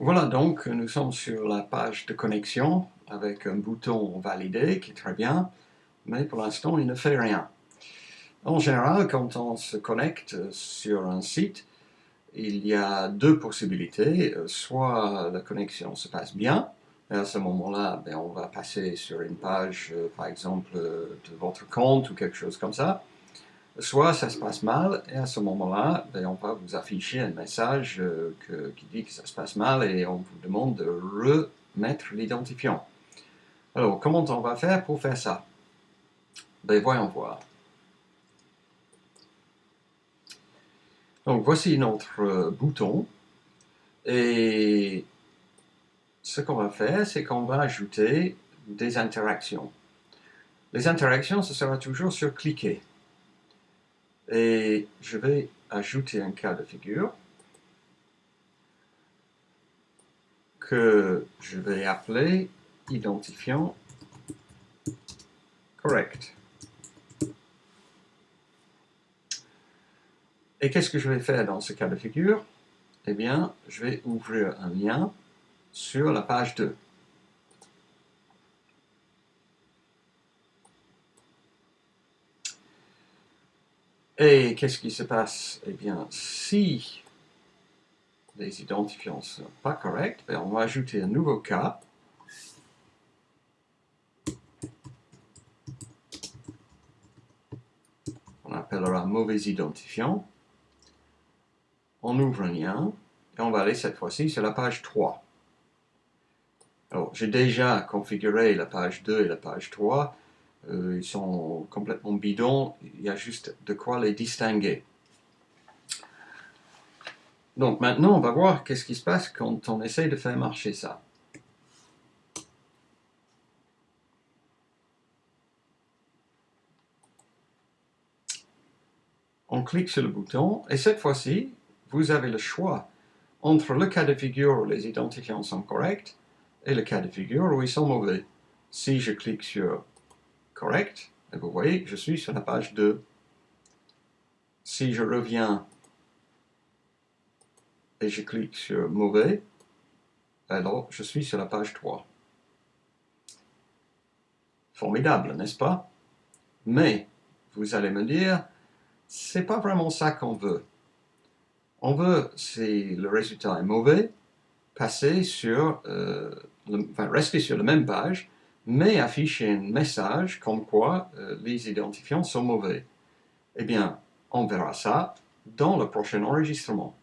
Voilà donc, nous sommes sur la page de connexion avec un bouton validé qui est très bien, mais pour l'instant il ne fait rien. En général, quand on se connecte sur un site, il y a deux possibilités. Soit la connexion se passe bien, et à ce moment-là, ben, on va passer sur une page, euh, par exemple, de votre compte ou quelque chose comme ça soit ça se passe mal, et à ce moment-là, ben, on va vous afficher un message euh, qui dit que ça se passe mal, et on vous demande de remettre l'identifiant. Alors, comment on va faire pour faire ça? Ben, Voyons voir. Donc, voici notre euh, bouton, et ce qu'on va faire, c'est qu'on va ajouter des interactions. Les interactions, ce sera toujours sur cliquer. Et je vais ajouter un cas de figure que je vais appeler identifiant correct. Et qu'est-ce que je vais faire dans ce cas de figure? Eh bien, je vais ouvrir un lien sur la page 2. Et qu'est-ce qui se passe? Eh bien, si les identifiants ne sont pas corrects, ben, on va ajouter un nouveau cas. On appellera mauvais identifiant. On ouvre un lien et on va aller cette fois-ci sur la page 3. Alors, j'ai déjà configuré la page 2 et la page 3 euh, ils sont complètement bidons, il y a juste de quoi les distinguer. Donc maintenant, on va voir qu'est-ce qui se passe quand on essaye de faire marcher ça. On clique sur le bouton, et cette fois-ci, vous avez le choix entre le cas de figure où les identifiants sont corrects et le cas de figure où ils sont mauvais. Si je clique sur correct. Et vous voyez je suis sur la page 2. Si je reviens et je clique sur mauvais, alors je suis sur la page 3. Formidable, n'est-ce pas? Mais, vous allez me dire, c'est pas vraiment ça qu'on veut. On veut, si le résultat est mauvais, passer sur, euh, enfin, rester sur la même page, mais afficher un message comme quoi euh, les identifiants sont mauvais. Eh bien, on verra ça dans le prochain enregistrement.